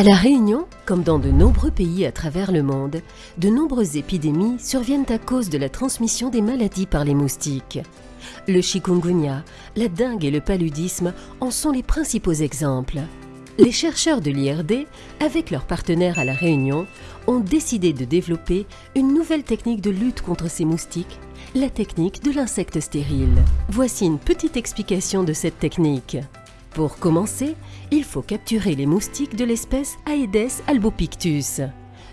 À La Réunion, comme dans de nombreux pays à travers le monde, de nombreuses épidémies surviennent à cause de la transmission des maladies par les moustiques. Le chikungunya, la dengue et le paludisme en sont les principaux exemples. Les chercheurs de l'IRD, avec leurs partenaires à La Réunion, ont décidé de développer une nouvelle technique de lutte contre ces moustiques, la technique de l'insecte stérile. Voici une petite explication de cette technique. Pour commencer, il faut capturer les moustiques de l'espèce Aedes albopictus.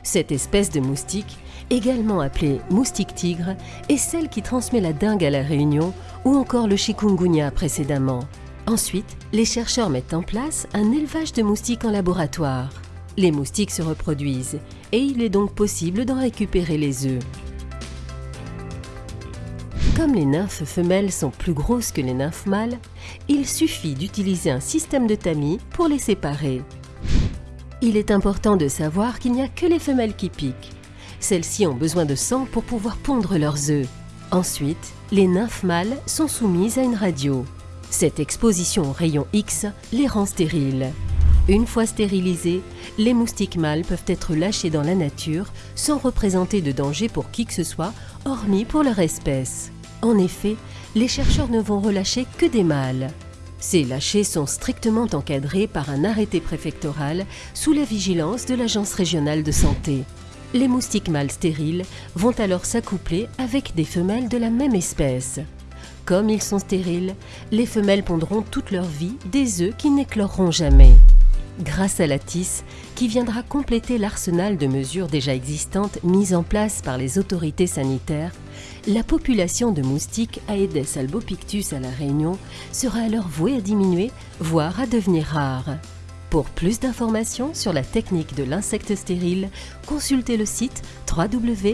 Cette espèce de moustique, également appelée moustique tigre, est celle qui transmet la dengue à la Réunion ou encore le chikungunya précédemment. Ensuite, les chercheurs mettent en place un élevage de moustiques en laboratoire. Les moustiques se reproduisent et il est donc possible d'en récupérer les œufs. Comme les nymphes femelles sont plus grosses que les nymphes mâles, il suffit d'utiliser un système de tamis pour les séparer. Il est important de savoir qu'il n'y a que les femelles qui piquent. Celles-ci ont besoin de sang pour pouvoir pondre leurs œufs. Ensuite, les nymphes mâles sont soumises à une radio. Cette exposition aux rayons X les rend stériles. Une fois stérilisés, les moustiques mâles peuvent être lâchés dans la nature sans représenter de danger pour qui que ce soit, hormis pour leur espèce. En effet, les chercheurs ne vont relâcher que des mâles. Ces lâchers sont strictement encadrés par un arrêté préfectoral sous la vigilance de l'Agence régionale de santé. Les moustiques mâles stériles vont alors s'accoupler avec des femelles de la même espèce. Comme ils sont stériles, les femelles pondront toute leur vie des œufs qui n'écloreront jamais. Grâce à la TIS, qui viendra compléter l'arsenal de mesures déjà existantes mises en place par les autorités sanitaires, la population de moustiques Aedes albopictus à La Réunion sera alors vouée à diminuer, voire à devenir rare. Pour plus d'informations sur la technique de l'insecte stérile, consultez le site www.tis.re.